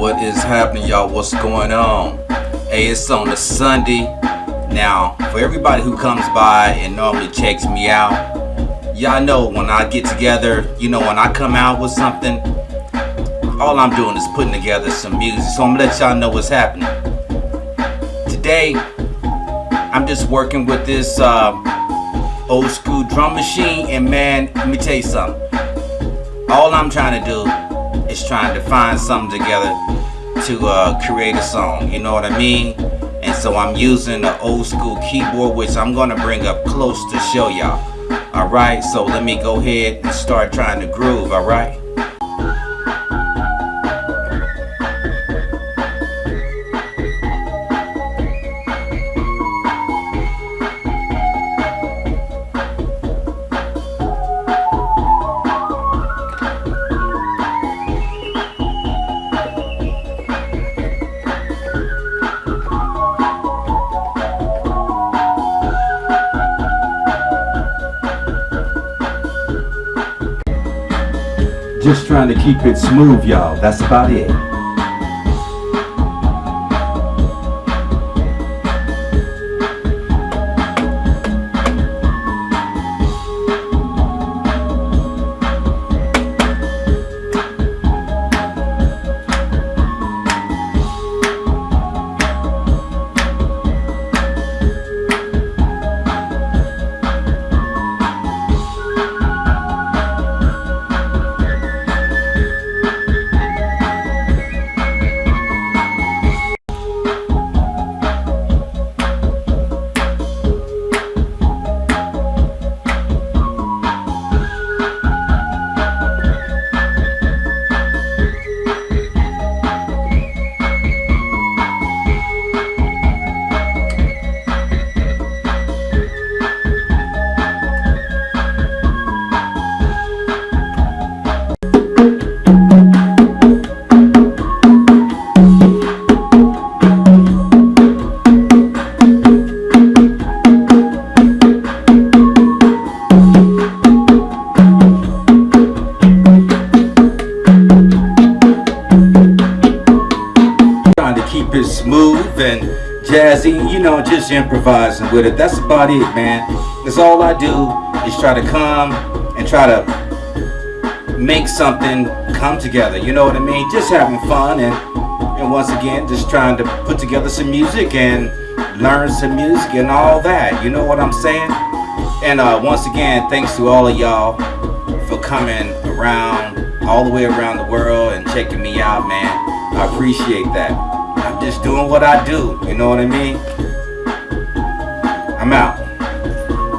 What is happening, y'all? What's going on? Hey, it's on a Sunday. Now, for everybody who comes by and normally checks me out, y'all know when I get together, you know, when I come out with something, all I'm doing is putting together some music. So I'm gonna let y'all know what's happening. Today, I'm just working with this uh, old school drum machine, and man, let me tell you something. All I'm trying to do is trying to find something together to uh, create a song. You know what I mean? And so I'm using the old school keyboard, which I'm gonna bring up close to show y'all. All right, so let me go ahead and start trying to groove. All Just trying to keep it smooth, y'all. That's about it. Smooth and jazzy, you know, just improvising with it. That's about it, man. That's all I do is try to come and try to make something come together. You know what I mean? Just having fun and and once again, just trying to put together some music and learn some music and all that. You know what I'm saying? And uh, once again, thanks to all of y'all for coming around all the way around the world and checking me out, man. I appreciate that. I'm just doing what I do. You know what I mean? I'm out.